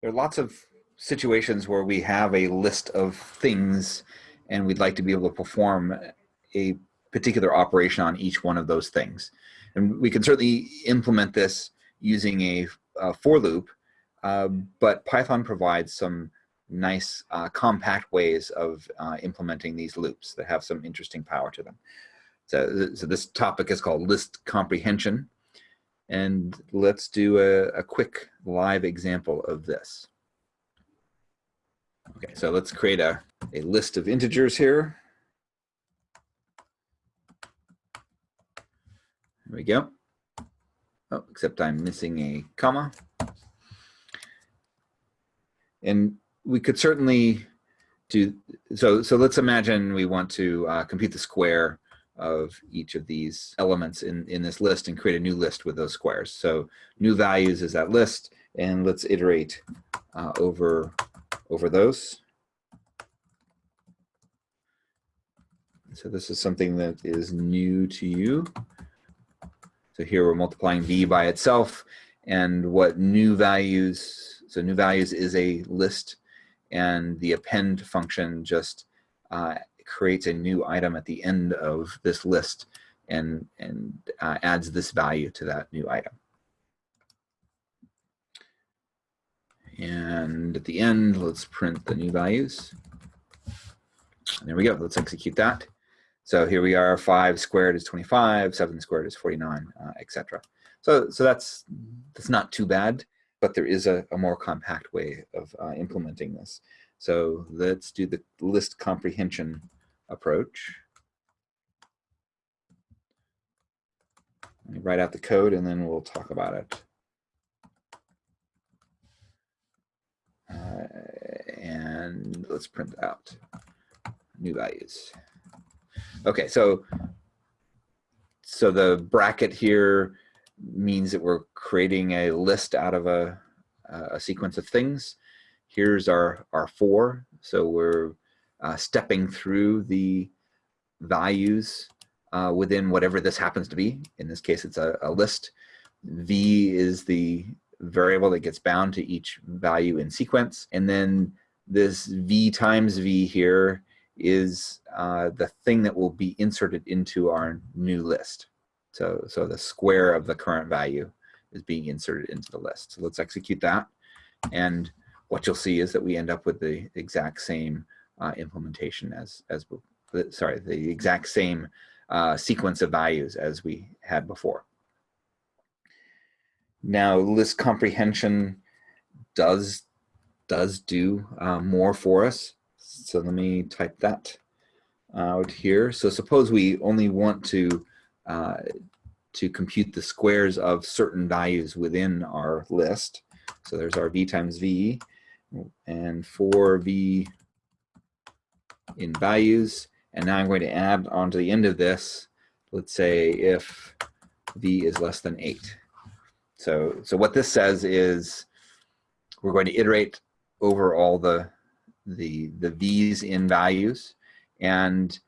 there are lots of situations where we have a list of things and we'd like to be able to perform a particular operation on each one of those things. And we can certainly implement this using a, a for loop, uh, but Python provides some nice uh, compact ways of uh, implementing these loops that have some interesting power to them. So, so this topic is called list comprehension. And let's do a, a quick live example of this. Okay, so let's create a, a list of integers here. There we go. Oh, except I'm missing a comma. And we could certainly do, so, so let's imagine we want to uh, compute the square of each of these elements in, in this list and create a new list with those squares. So new values is that list, and let's iterate uh, over, over those. So this is something that is new to you. So here we're multiplying v by itself, and what new values, so new values is a list, and the append function just uh, creates a new item at the end of this list and, and uh, adds this value to that new item. And at the end, let's print the new values. And there we go. Let's execute that. So here we are, 5 squared is 25, 7 squared is 49, uh, etc. So, so that's, that's not too bad, but there is a, a more compact way of uh, implementing this. So let's do the list comprehension approach. Write out the code and then we'll talk about it. Uh, and let's print out new values. Okay, so so the bracket here means that we're creating a list out of a, a sequence of things. Here's our, our for. so we're uh, stepping through the values uh, within whatever this happens to be. In this case, it's a, a, list. V is the variable that gets bound to each value in sequence. And then this V times V here is uh, the thing that will be inserted into our new list. So, so the square of the current value is being inserted into the list. So let's execute that. And what you'll see is that we end up with the exact same uh, implementation as, as sorry, the exact same uh, sequence of values as we had before. Now, list comprehension does, does do uh, more for us. So let me type that out here. So suppose we only want to uh, to compute the squares of certain values within our list. So there's our v times v, and for v in values. And now I'm going to add onto the end of this, let's say if v is less than 8. So, so what this says is we're going to iterate over all the, the, the v's in values. And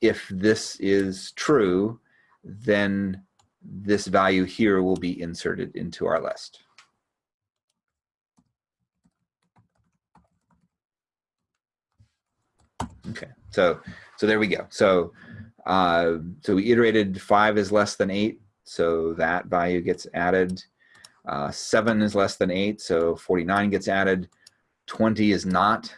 if this is true, then this value here will be inserted into our list. Okay, so so there we go. So uh, so we iterated five is less than eight, so that value gets added. Uh, seven is less than eight, so 49 gets added. 20 is not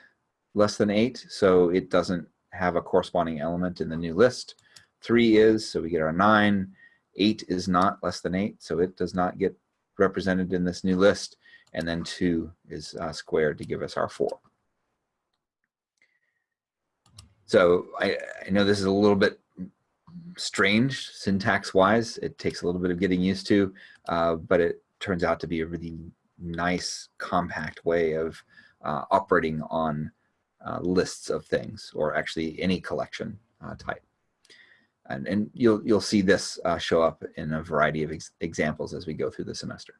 less than eight, so it doesn't have a corresponding element in the new list. Three is, so we get our nine. Eight is not less than eight, so it does not get represented in this new list. And then two is uh, squared to give us our four. So I, I know this is a little bit strange syntax wise. It takes a little bit of getting used to, uh, but it turns out to be a really nice compact way of uh, operating on uh, lists of things or actually any collection uh, type. And, and you'll, you'll see this uh, show up in a variety of ex examples as we go through the semester.